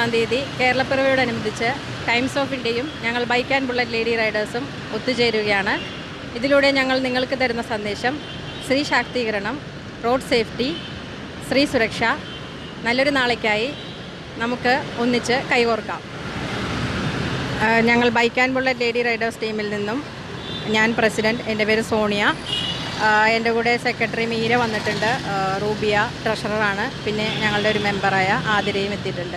വരുന്ന തീയതി കേരളപ്പിറവിയോടനുബന്ധിച്ച് times of ഇന്ത്യയും ഞങ്ങൾ ബൈക്ക് ആൻഡ് ബുള്ളറ്റ് ലേഡി റൈഡേഴ്സും ഒത്തുചേരുകയാണ്. ഇതിലൂടെ ഞങ്ങൾ നിങ്ങൾക്ക് തരുന്ന സന്ദേശം സ്ത്രീ ശാക്തീകരണം റോഡ് സേഫ്റ്റി സ്ത്രീ സുരക്ഷ നല്ലൊരു നാളേക്കായി നമുക്ക് ഒന്നിച്ച് കൈകോർക്കാം. ഞങ്ങൾ bike and bullet lady riders ടീമിൽ നിന്നും ഞാൻ പ്രസിഡന്റ് എന്റെ പേര് സോണിയ. എന്റെ കൂടെ സെക്രട്ടറി മീര വന്നിട്ടുണ്ട്. റൂബിയ ട്രഷററാണ്. പിന്നെ ഞങ്ങളുടെ ഒരു മെമ്പറായ ആതിരയും എത്തിയിട്ടുണ്ട്.